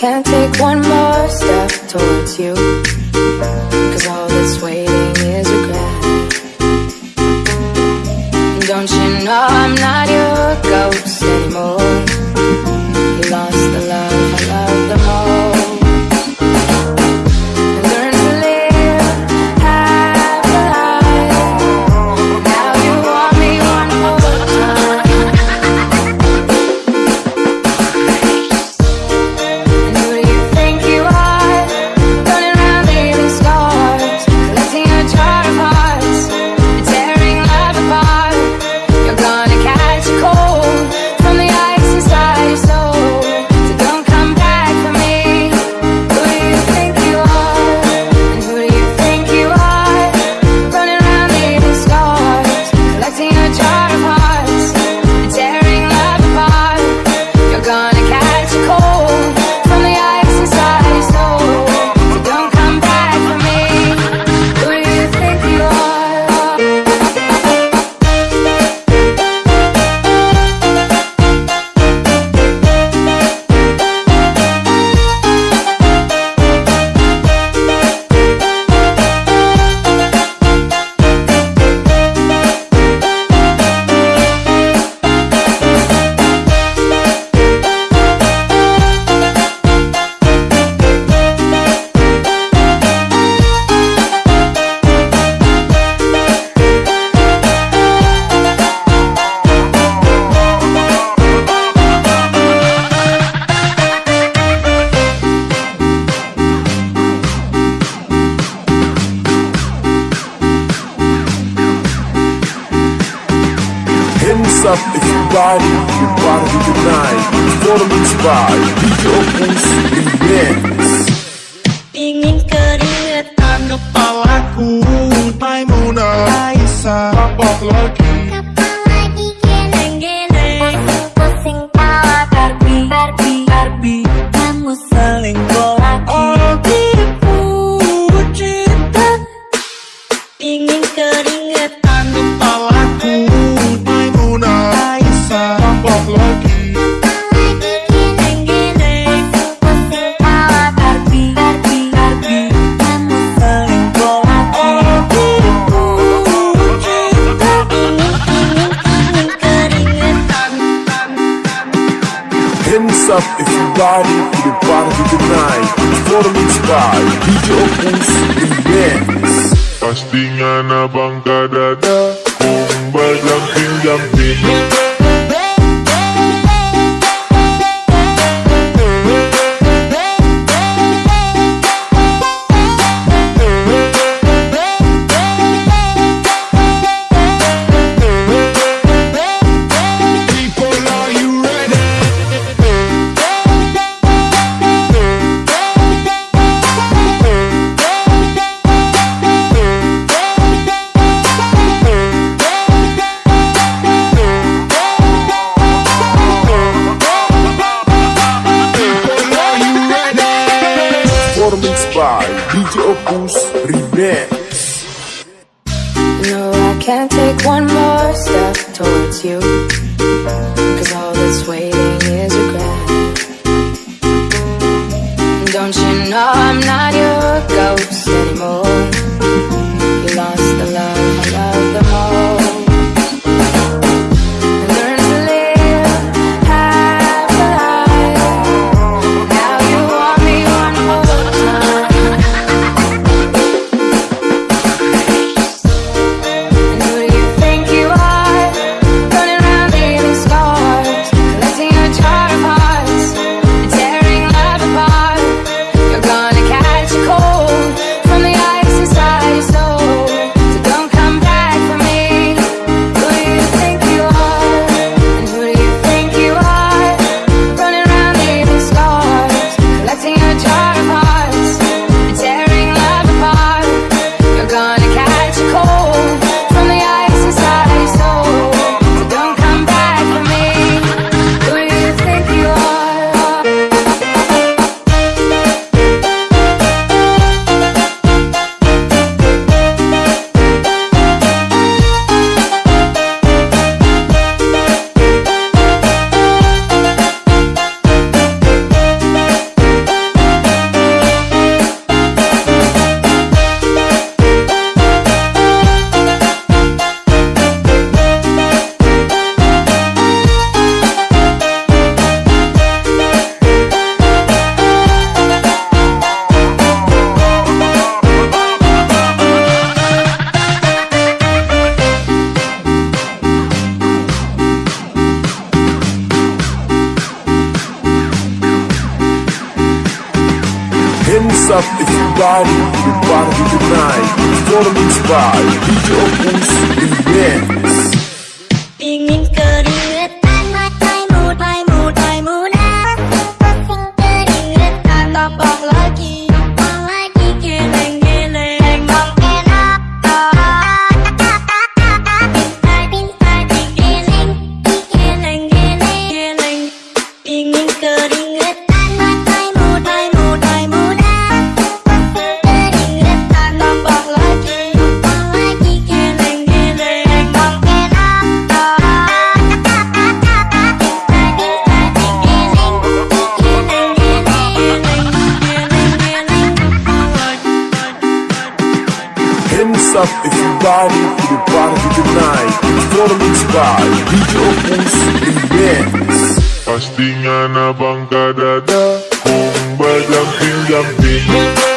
can't take one more step towards you. Cause all that's waiting is regret Don't you know I'm not your ghost anymore? You lost up everybody, party tonight Performance by DJ Opus keringetan Kepalaku Aisyah Kapok lagi. Geleng-geleng Pusing Barbie Barbie Barbie. Kamu selingkuh Hands up everybody, we're party tonight Performance by DJ Opus Remix. Pastinya na bangka dada Kung berjumping-jumping People, Remix No, I can't take one more step towards you Cause all that's waiting is regret Don't you know I'm not your ghost anymore up if you body, your body tonight. Performance by DJ Opus Remix. Ingin Hands up if you body, your body tonight. Performance by DJ Opus Remix. Pastinya na bangka dada Kung ba jumping jumping